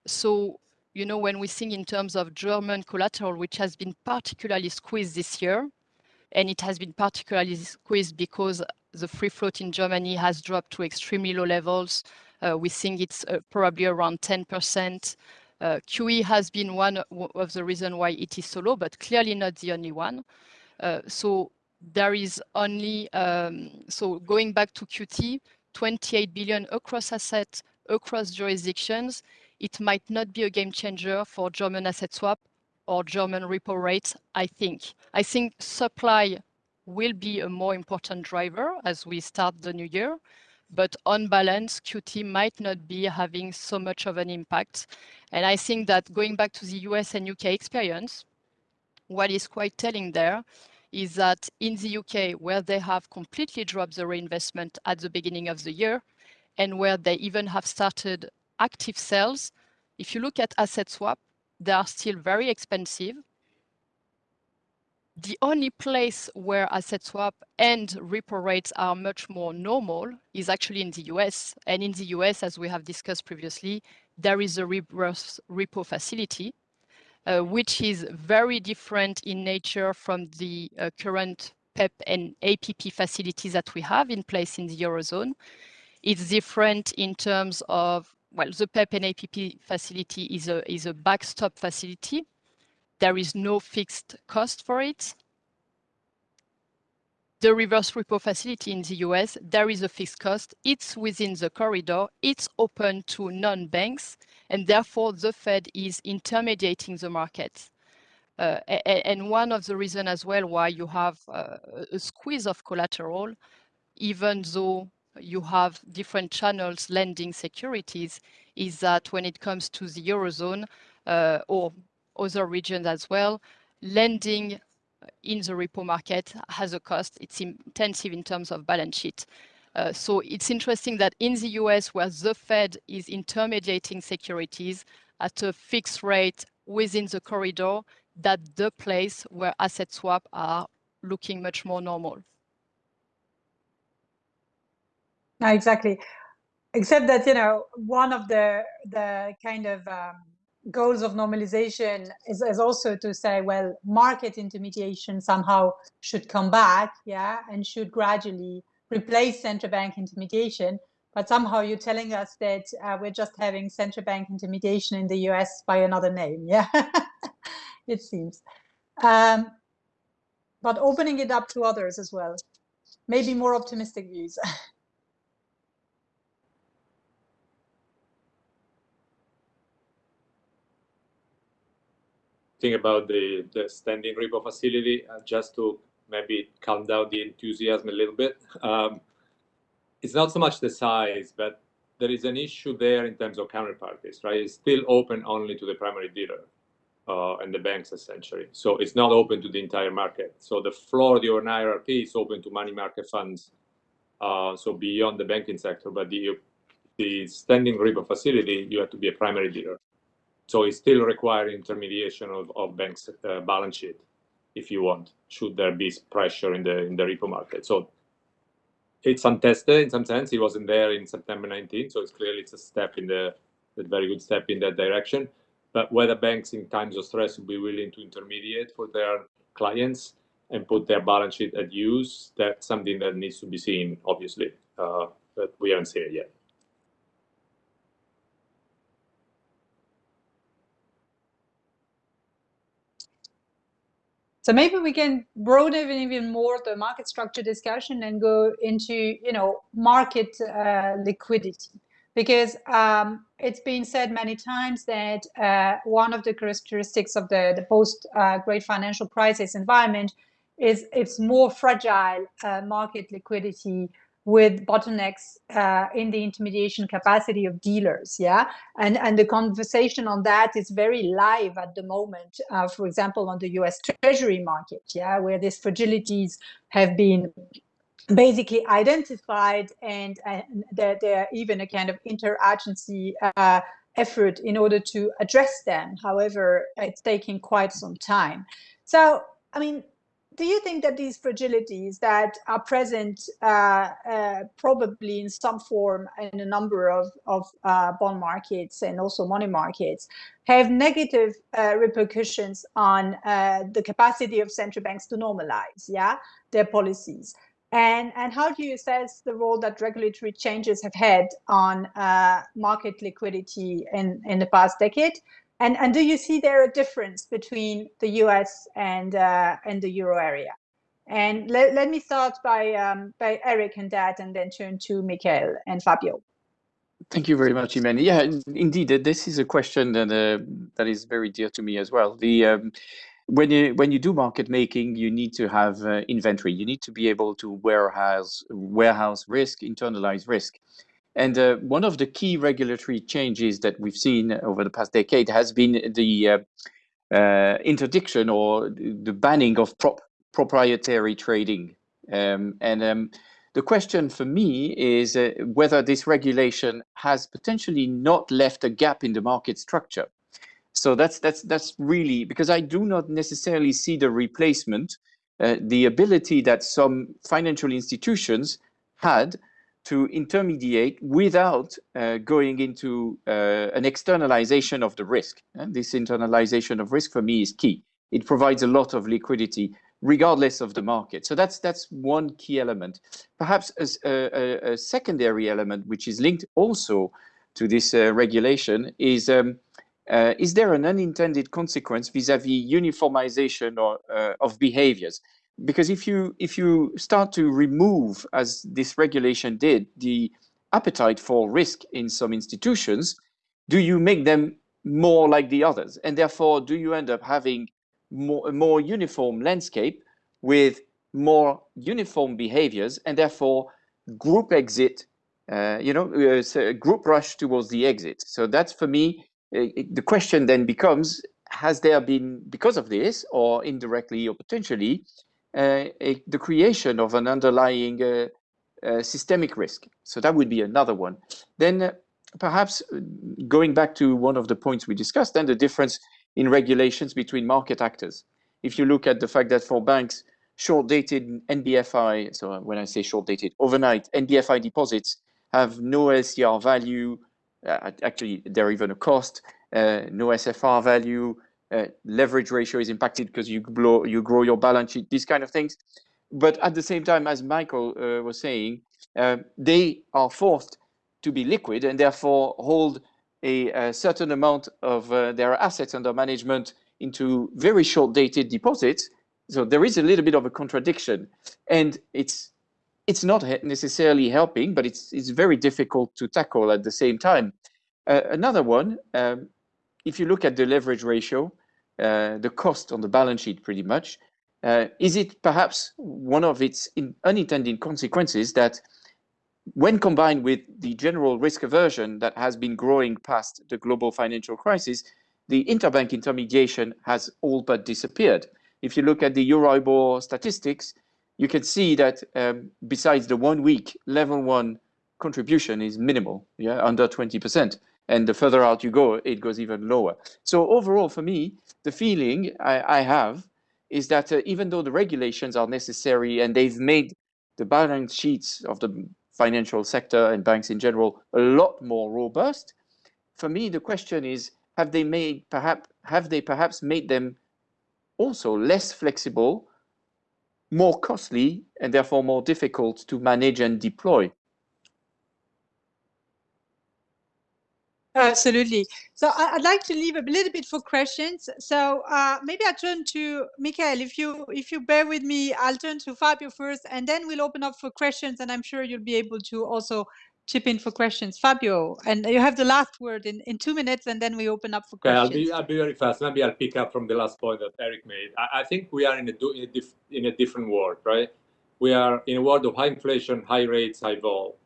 So, you know, when we think in terms of German collateral, which has been particularly squeezed this year, and it has been particularly squeezed because the free float in Germany has dropped to extremely low levels. Uh, we think it's uh, probably around 10%. Uh, QE has been one of the reasons why it is so low, but clearly not the only one. Uh, so there is only, um, so going back to QT, 28 billion across assets, across jurisdictions, it might not be a game changer for German asset swap or German repo rates, I think. I think supply will be a more important driver as we start the new year. But on balance, QT might not be having so much of an impact. And I think that going back to the US and UK experience, what is quite telling there is that in the UK, where they have completely dropped the reinvestment at the beginning of the year, and where they even have started active sales. If you look at asset swap, they are still very expensive. The only place where asset swap and repo rates are much more normal is actually in the US. And in the US, as we have discussed previously, there is a reverse repo facility, uh, which is very different in nature from the uh, current PEPP and APP facilities that we have in place in the Eurozone. It's different in terms of, well, the PEPP and APP facility is a, is a backstop facility. There is no fixed cost for it. The reverse repo facility in the US, there is a fixed cost. It's within the corridor. It's open to non-banks, and therefore the Fed is intermediating the market. Uh, and one of the reasons as well why you have uh, a squeeze of collateral, even though you have different channels lending securities, is that when it comes to the Eurozone uh, or other regions as well, lending in the repo market has a cost. It's intensive in terms of balance sheet. Uh, so it's interesting that in the US, where the Fed is intermediating securities at a fixed rate within the corridor, that the place where asset swap are looking much more normal. No, exactly. Except that, you know, one of the the kind of um, goals of normalization is, is also to say, well, market intermediation somehow should come back, yeah, and should gradually replace central bank intermediation. But somehow you're telling us that uh, we're just having central bank intermediation in the US by another name, yeah. it seems. Um, but opening it up to others as well. Maybe more optimistic views. Think about the, the standing repo facility, uh, just to maybe calm down the enthusiasm a little bit. Um, it's not so much the size, but there is an issue there in terms of counterparties, right? It's still open only to the primary dealer uh, and the banks essentially. So it's not open to the entire market. So the floor of the RRP is open to money market funds. Uh, so beyond the banking sector, but the the standing repo facility, you have to be a primary dealer. So it still requires intermediation of, of banks' uh, balance sheet if you want, should there be pressure in the in the repo market. So it's untested in some sense. It wasn't there in September 19, so it's clearly it's a step in the a very good step in that direction. But whether banks in times of stress will be willing to intermediate for their clients and put their balance sheet at use, that's something that needs to be seen, obviously, uh, but we haven't seen it yet. So maybe we can broaden even more the market structure discussion and go into, you know, market uh, liquidity. Because um, it's been said many times that uh, one of the characteristics of the, the post uh, great financial crisis environment is it's more fragile uh, market liquidity with bottlenecks uh, in the intermediation capacity of dealers yeah and and the conversation on that is very live at the moment uh, for example on the us treasury market yeah where these fragilities have been basically identified and, and there, there even a kind of interagency uh, effort in order to address them. However, it's taking quite some time. So, I mean, do you think that these fragilities that are present uh, uh, probably in some form in a number of, of uh, bond markets and also money markets have negative uh, repercussions on uh, the capacity of central banks to normalize yeah, their policies? And, and how do you assess the role that regulatory changes have had on uh, market liquidity in, in the past decade? And, and do you see there a difference between the US and, uh, and the euro area? And let, let me start by, um, by Eric and that, and then turn to Michael and Fabio. Thank you very much, Imen. Yeah, indeed, this is a question that uh, that is very dear to me as well. The um, when you when you do market making, you need to have uh, inventory. You need to be able to warehouse warehouse risk, internalize risk. And uh, one of the key regulatory changes that we've seen over the past decade has been the uh, uh interdiction or the banning of prop proprietary trading. Um, and um, The question for me is uh, whether this regulation has potentially not left a gap in the market structure. So that's that's that's really because I do not necessarily see the replacement, uh, the ability that some financial institutions had to intermediate without uh, going into uh, an externalization of the risk. And this internalization of risk for me is key. It provides a lot of liquidity regardless of the market. So that's that's one key element. Perhaps a, a, a secondary element, which is linked also to this uh, regulation, is um, uh, is there an unintended consequence vis-a-vis -vis uniformization or, uh, of behaviors? Because if you if you start to remove, as this regulation did, the appetite for risk in some institutions, do you make them more like the others? And therefore, do you end up having more, a more uniform landscape with more uniform behaviors and therefore group exit, uh, you know, uh, group rush towards the exit. So that's for me, uh, the question then becomes, has there been, because of this or indirectly or potentially, a, the creation of an underlying uh, uh, systemic risk? So that would be another one. Then perhaps going back to one of the points we discussed, then the difference in regulations between market actors. If you look at the fact that for banks, short-dated NBFI, so when I say short-dated, overnight NBFI deposits have no LCR value, uh, actually they're even a cost, uh, no SFR value, uh, leverage ratio is impacted because you, blow, you grow your balance sheet, these kind of things. But at the same time, as Michael uh, was saying, uh, they are forced to be liquid and therefore hold a, a certain amount of uh, their assets under management into very short dated deposits. So there is a little bit of a contradiction and it's it's not necessarily helping, but it's, it's very difficult to tackle at the same time. Uh, another one, um, if you look at the leverage ratio, uh, the cost on the balance sheet pretty much, uh, is it perhaps one of its unintended consequences that when combined with the general risk aversion that has been growing past the global financial crisis, the interbank intermediation has all but disappeared. If you look at the Euribor statistics, you can see that um, besides the one week level one contribution is minimal, yeah, under 20%. And the further out you go, it goes even lower. So overall, for me, the feeling I, I have is that uh, even though the regulations are necessary and they've made the balance sheets of the financial sector and banks in general a lot more robust. For me, the question is, have they made perhaps have they perhaps made them also less flexible, more costly, and therefore more difficult to manage and deploy? Absolutely. So I'd like to leave a little bit for questions. So uh, maybe I turn to Michael. If you if you bear with me, I'll turn to Fabio first, and then we'll open up for questions. And I'm sure you'll be able to also chip in for questions. Fabio, and you have the last word in, in two minutes, and then we open up for questions. Okay, I'll be, I'll be very fast. Maybe I'll pick up from the last point that Eric made. I, I think we are in a, in a, diff, in a different world, right? We are in a world of high inflation, high rates, high vol.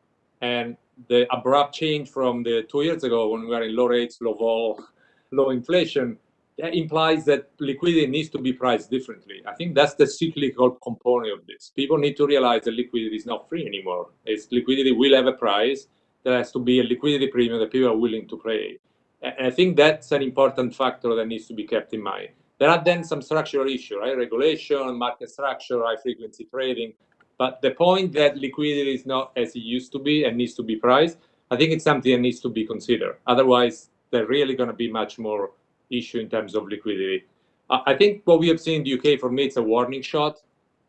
And the abrupt change from the two years ago when we were in low rates, low vol, low inflation, that implies that liquidity needs to be priced differently. I think that's the cyclical component of this. People need to realize that liquidity is not free anymore. It's liquidity will have a price. There has to be a liquidity premium that people are willing to pay. And I think that's an important factor that needs to be kept in mind. There are then some structural issues, right? Regulation, market structure, high frequency trading. But the point that liquidity is not as it used to be and needs to be priced, I think it's something that needs to be considered. Otherwise, there's really going to be much more issue in terms of liquidity. I think what we have seen in the UK, for me, it's a warning shot.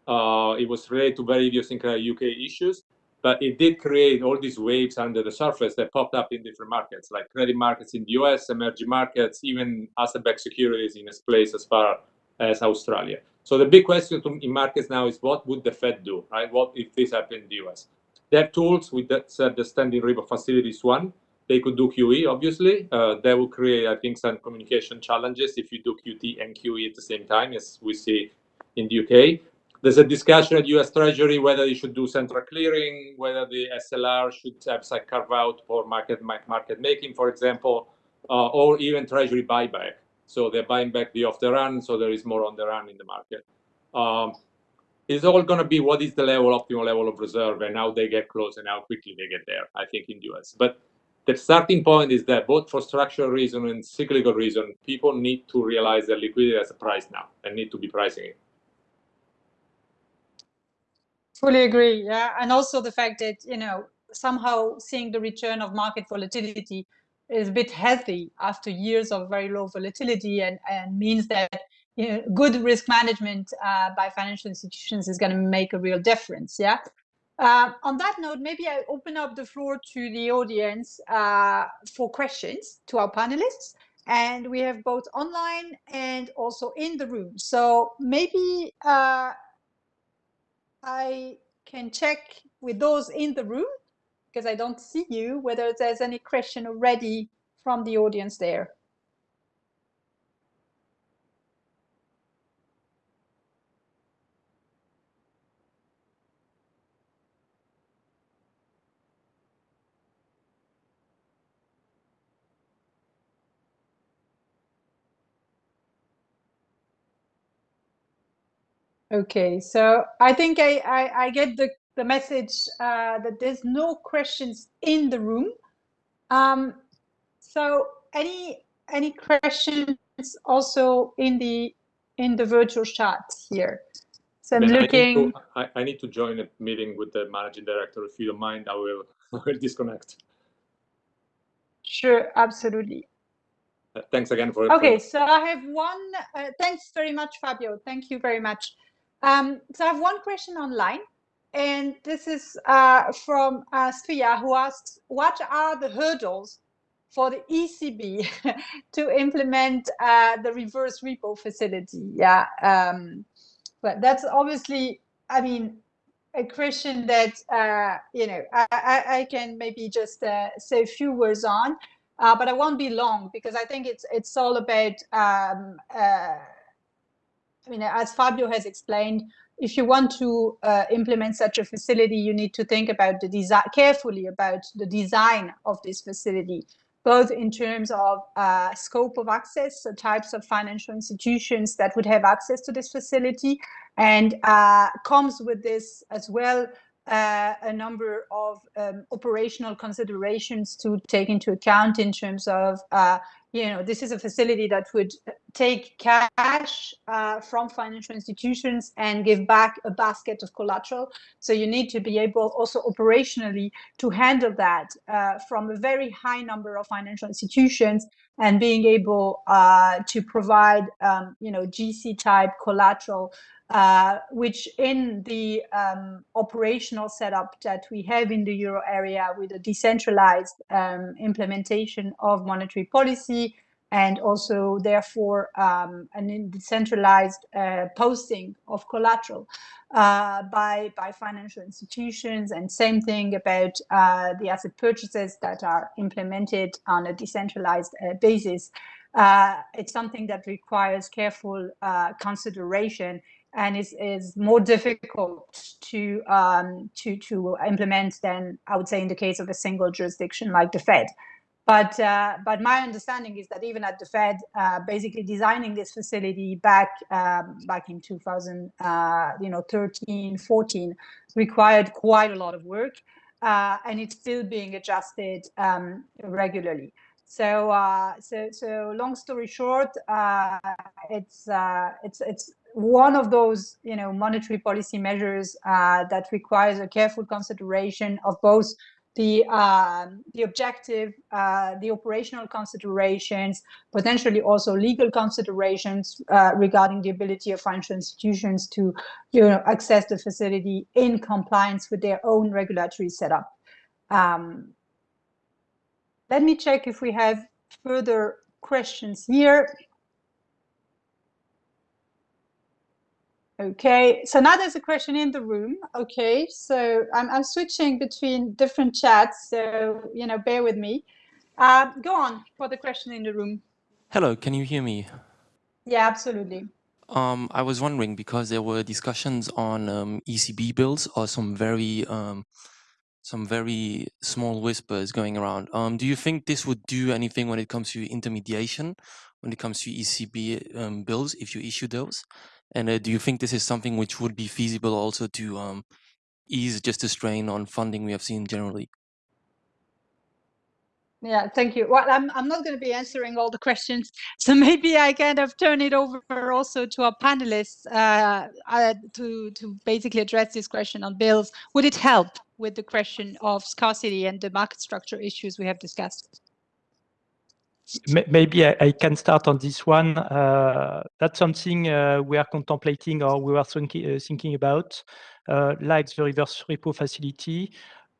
Uh, it was related to very idiosyncratic UK issues, but it did create all these waves under the surface that popped up in different markets, like credit markets in the US, emerging markets, even asset-backed securities in a place as far as Australia. So the big question in markets now is what would the Fed do, right? What if this happened in the US? They have tools with that said the standing repo facilities one. They could do QE, obviously. Uh, that will create, I think, some communication challenges if you do QT and QE at the same time, as we see in the UK. There's a discussion at US Treasury whether you should do central clearing, whether the SLR should have some carve out for market market making, for example, uh, or even Treasury buyback. So they're buying back the off the run, so there is more on the run in the market. Um, it's all going to be what is the level, optimal level of reserve, and how they get close and how quickly they get there. I think in the US, but the starting point is that both for structural reason and cyclical reason, people need to realize that liquidity has a price now and need to be pricing it. Fully agree. Yeah, and also the fact that you know somehow seeing the return of market volatility is a bit healthy after years of very low volatility and, and means that you know, good risk management uh, by financial institutions is going to make a real difference. Yeah. Uh, on that note, maybe I open up the floor to the audience uh, for questions to our panelists. And we have both online and also in the room. So maybe uh, I can check with those in the room because I don't see you, whether there's any question already from the audience there. Okay, so I think I, I, I get the, the message uh, that there's no questions in the room. Um, so any any questions also in the in the virtual chat here? So I'm Ben, looking. I need, to, I, I need to join a meeting with the managing director. If you don't mind, I will, I will disconnect. Sure, absolutely. Uh, thanks again for Okay, so I have one. Uh, thanks very much, Fabio. Thank you very much. Um, so I have one question online, and this is uh, from uh, who asks, what are the hurdles for the ECB to implement uh, the reverse repo facility? Yeah, um, but that's obviously, I mean, a question that, uh, you know, I, I, can maybe just uh, say a few words on, uh, but I won't be long because I think it's, it's all about um, I mean, as Fabio has explained, if you want to uh, implement such a facility, you need to think about the design carefully about the design of this facility, both in terms of uh, scope of access, the types of financial institutions that would have access to this facility, and uh, comes with this as well uh, a number of um, operational considerations to take into account in terms of uh, you know, this is a facility that would take cash uh, from financial institutions and give back a basket of collateral. So you need to be able also operationally to handle that uh, from a very high number of financial institutions and being able uh, to provide, um, you know, GC type collateral uh, which in the um, operational setup that we have in the euro area with a decentralized um, implementation of monetary policy and also therefore um, an decentralized uh, posting of collateral uh, by, by financial institutions and same thing about uh, the asset purchases that are implemented on a decentralized uh, basis. Uh, it's something that requires careful consideration and is, is more difficult to, um, to, to implement than I would say in the case of a single jurisdiction like the Fed. But, uh, but my understanding is that even at the Fed, uh, basically designing this facility back um, back in 2000, uh, you know, 13, 14, required quite a lot of work, uh, and it's still being adjusted um, regularly. So, uh, so, so long story short, uh, it's it's it's one of those, you know, monetary policy measures uh, that requires a careful consideration of both the uh, the objective, uh, the operational considerations, potentially also legal considerations uh, regarding the ability of financial institutions to, you know, access the facility in compliance with their own regulatory setup. Um, let me check if we have further questions here. Okay, so now there's a question in the room. Okay, so I'm, I'm switching between different chats, so, you know, bear with me. Uh, go on for the question in the room. Hello, can you hear me? Yeah, absolutely. Um, I was wondering because there were discussions on um, ECB bills or some very um, some very small whispers going around. Um, do you think this would do anything when it comes to intermediation, when it comes to ECB um, bills, if you issue those? And uh, do you think this is something which would be feasible also to um, ease just the strain on funding we have seen generally? Yeah, thank you. Well, I'm, I'm not going to be answering all the questions, so maybe I kind of turn it over also to our panelists uh, uh, to, to basically address this question on bills. Would it help with the question of scarcity and the market structure issues we have discussed? Maybe I, I can start on this one. Uh, that's something uh, we are contemplating or we are thinking, uh, thinking about, uh, like the reverse repo facility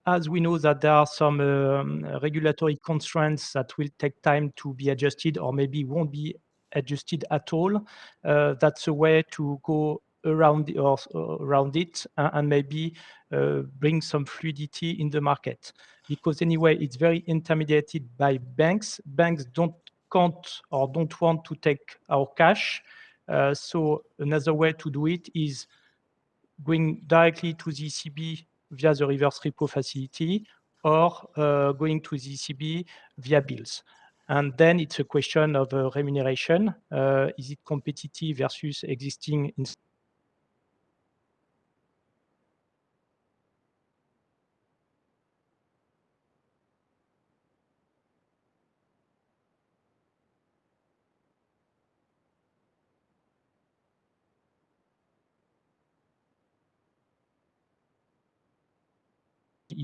as we know that there are some um, regulatory constraints that will take time to be adjusted or maybe won't be adjusted at all, uh, that's a way to go around or uh, around it and maybe uh, bring some fluidity in the market. Because anyway, it's very intermediated by banks. Banks don't can't or don't want to take our cash. Uh, so another way to do it is going directly to the ECB via the reverse repo facility or uh, going to the ECB via bills. And then it's a question of uh, remuneration. Uh, is it competitive versus existing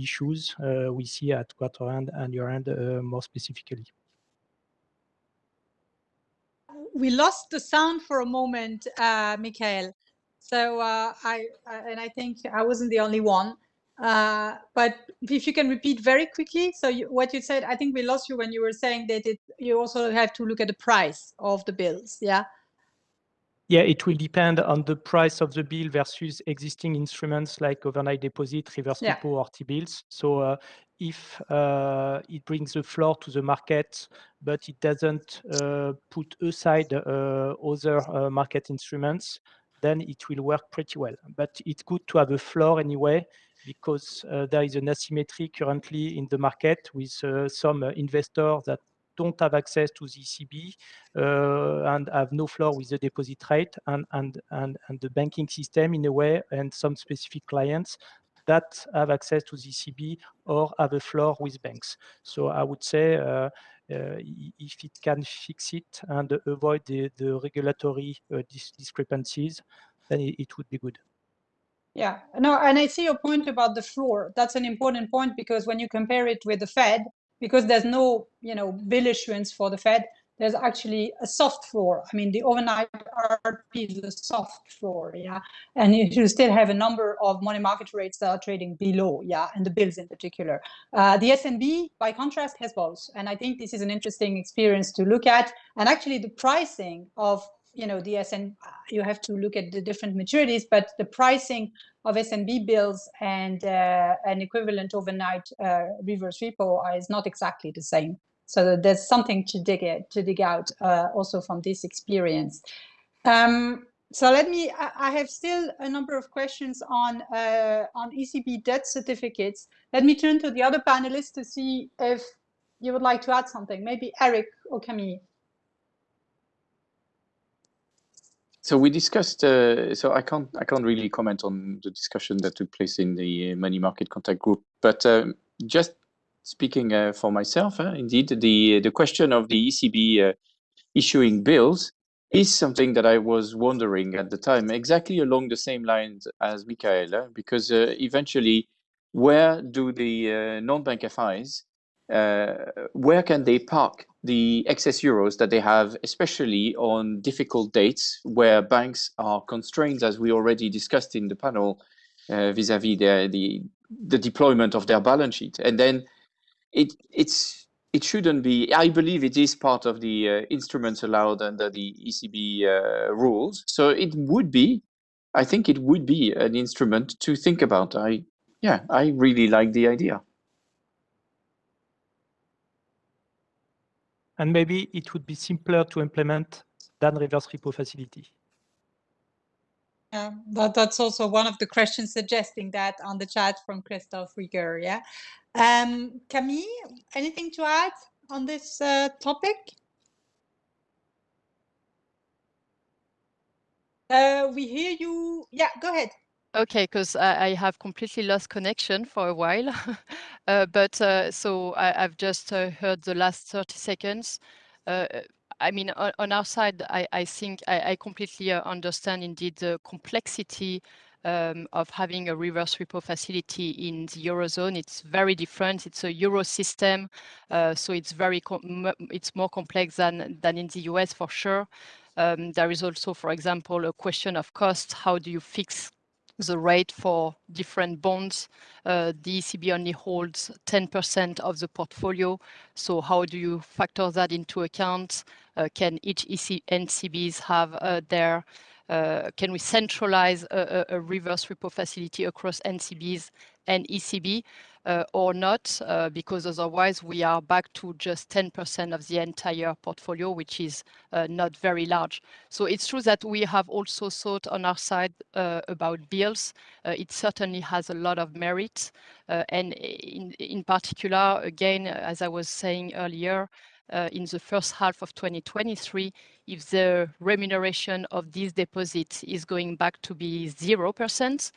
issues uh, we see at quarter end and year end uh, more specifically. We lost the sound for a moment, uh, Michael. So I, and I think I wasn't the only one. Uh, but if you can repeat very quickly, so you, what you said, I think we lost you when you were saying that it, you also have to look at the price of the bills. Yeah. Yeah, it will depend on the price of the bill versus existing instruments like overnight deposit, reverse yeah. repo, or T-bills. So uh, if uh, it brings the floor to the market, but it doesn't uh, put aside uh, other uh, market instruments, then it will work pretty well. But it's good to have a floor anyway, because uh, there is an asymmetry currently in the market with some investors that don't have access to the ECB uh, and have no floor with the deposit rate and, and, and, and the banking system in a way and some specific clients that have access to the ECB or have a floor with banks. So I would say uh, uh, if it can fix it and avoid the, the regulatory uh, dis discrepancies, then it, it, would be good. Yeah, no, and I see your point about the floor. That's an important point because when you compare it with the Fed, because there's no, you know, bill issuance for the Fed, there's actually a soft floor. I mean, the overnight RRP is a soft floor, yeah. And you still have a number of money market rates that are trading below, yeah, and the bills in particular. Uh, the SNB, by contrast, has both. And I think this is an interesting experience to look at. And actually the pricing of you know, the SN, you have to look at the different maturities, but the pricing of SNB bills and uh, an equivalent overnight uh, reverse repo is not exactly the same. So there's something to dig it, to dig out uh, also from this experience. Um, so let me, I have still a number of questions on, uh, on ECB debt certificates. Let me turn to the other panelists to see if you would like to add something, maybe Eric or Camille. So we discussed. Uh, so I can't. I can't really comment on the discussion that took place in the money market contact group. But um, just speaking uh, for myself, uh, indeed, the the question of the ECB uh, issuing bills is something that I was wondering at the time, exactly along the same lines as Michaela, because uh, eventually, where do the uh, non-bank FIs uh, where can they park the excess euros that they have, especially on difficult dates where banks are constrained, as we already discussed in the panel, uh, vis-a-vis -vis the, the the deployment of their balance sheet, and then it it's it shouldn't be. I believe it is part of the uh, instruments allowed under the ECB uh, rules, so it would be. I think it would be an instrument to think about. I yeah, I really like the idea. And maybe it would be simpler to implement than reverse repo facility. Yeah, that, that's also one of the questions suggesting that on the chat from Christophe Rieger. Yeah. Um, Camille, anything to add on this uh, topic? Uh, we hear you. Yeah, go ahead. Okay, because I, I have completely lost connection for a while. uh, but uh, so I, have just uh, heard the last 30 seconds. Uh, I mean, on, on, our side, I, I think I, I completely uh, understand indeed the complexity um, of having a reverse repo facility in the Eurozone. It's very different. It's a Euro system, uh, so it's very it's more complex than, than in the US for sure. Um, there is also, for example, a question of cost. How do you fix the rate for different bonds. Uh, the ECB only holds 10% of the portfolio. So how do you factor that into account? Uh, can each NCBs have uh, their can we centralize a, reverse repo facility across NCBs and ECB or not? Uh, because otherwise we are back to just 10% of the entire portfolio, which is uh, not very large. So it's true that we have also thought on our side uh, about bills. Uh, it certainly has a lot of merit. and in, particular, again, as I was saying earlier, uh, in the first half of 2023 if the remuneration of these deposits is going back to be 0%.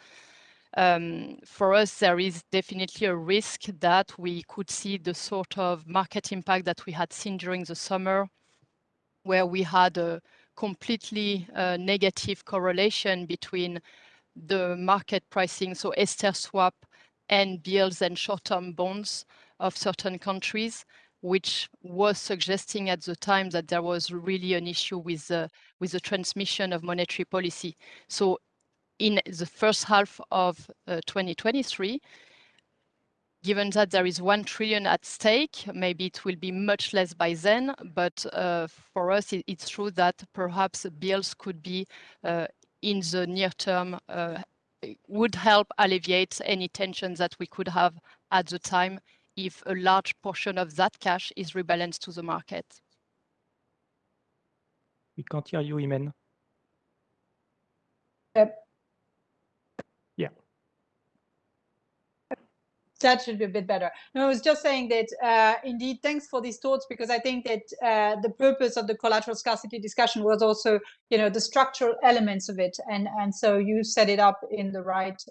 Um, for us, there is definitely a risk that we could see the sort of market impact that we had seen during the summer, where we had a completely uh, negative correlation between the market pricing, so ESTER swap and bills and short-term bonds of certain countries, which was suggesting at the time that there was really an issue with the, with the transmission of monetary policy. So in the first half of uh, 2023, given that there is 1 trillion at stake, maybe it will be much less by then, but uh, for us, it, it's true that perhaps bills could be uh, in the near term uh, would help alleviate any tensions that we could have at the time if a large portion of that cash is rebalanced to the market. We can't hear you, Imen. Yep. Yeah. That should be a bit better. No, I was just saying that uh, indeed, thanks for these thoughts, because I think that uh, the purpose of the collateral scarcity discussion was also, you know, the structural elements of it. And, and so you set it up in the right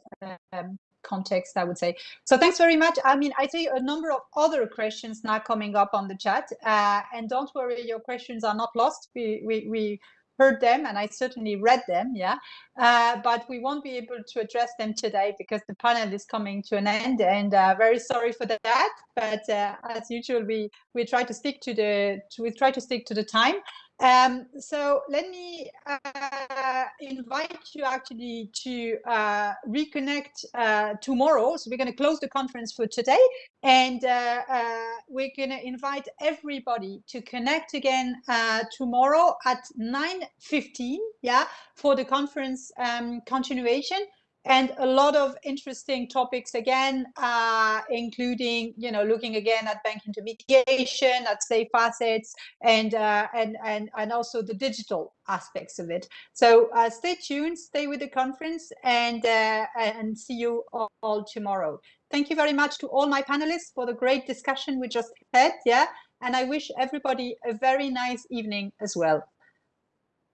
um, context, I would say. So thanks very much. I mean, I see a number of other questions now coming up on the chat. Uh, and don't worry, your questions are not lost. We, we, we heard them and I certainly read them, yeah. Uh, but we won't be able to address them today because the panel is coming to an end and uh, very sorry for that. But uh, as usual, we, we try to stick to the, to, we try to stick to the time. Um, so let me uh, invite you actually to uh, reconnect uh, tomorrow. So we're going to close the conference for today, and uh, uh, we're going to invite everybody to connect again uh, tomorrow at 9:15. Yeah, for the conference um, continuation and a lot of interesting topics again, uh, including you know looking again at bank intermediation, at safe assets, and uh, and and and also the digital aspects of it. So uh, stay tuned, stay with the conference, and uh, and see you all, all tomorrow. Thank you very much to all my panelists for the great discussion we just had. Yeah, and I wish everybody a very nice evening as well.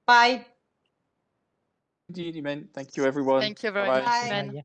Bye. Indeed, Imen. Thank you, everyone. Thank you very much, Bye.